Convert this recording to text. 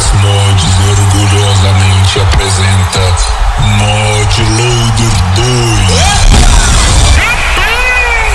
Mix More.